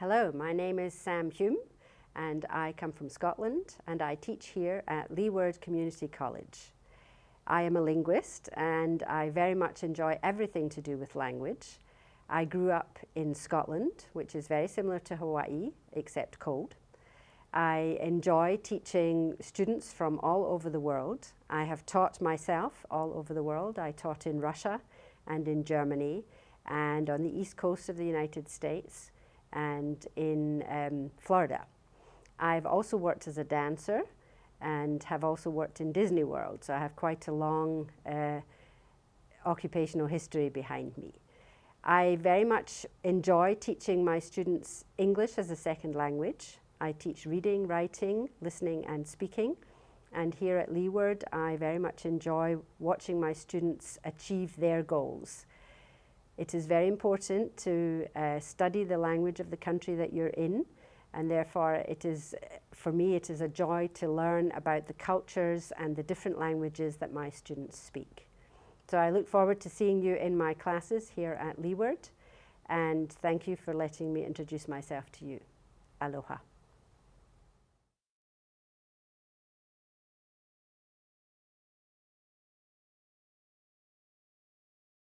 Hello, my name is Sam Hume and I come from Scotland and I teach here at Leeward Community College. I am a linguist and I very much enjoy everything to do with language. I grew up in Scotland, which is very similar to Hawaii, except cold. I enjoy teaching students from all over the world. I have taught myself all over the world. I taught in Russia and in Germany and on the east coast of the United States and in um, Florida. I've also worked as a dancer and have also worked in Disney World, so I have quite a long uh, occupational history behind me. I very much enjoy teaching my students English as a second language. I teach reading, writing, listening and speaking. And here at Leeward, I very much enjoy watching my students achieve their goals. It is very important to uh, study the language of the country that you're in and therefore it is, for me, it is a joy to learn about the cultures and the different languages that my students speak. So I look forward to seeing you in my classes here at Leeward and thank you for letting me introduce myself to you. Aloha.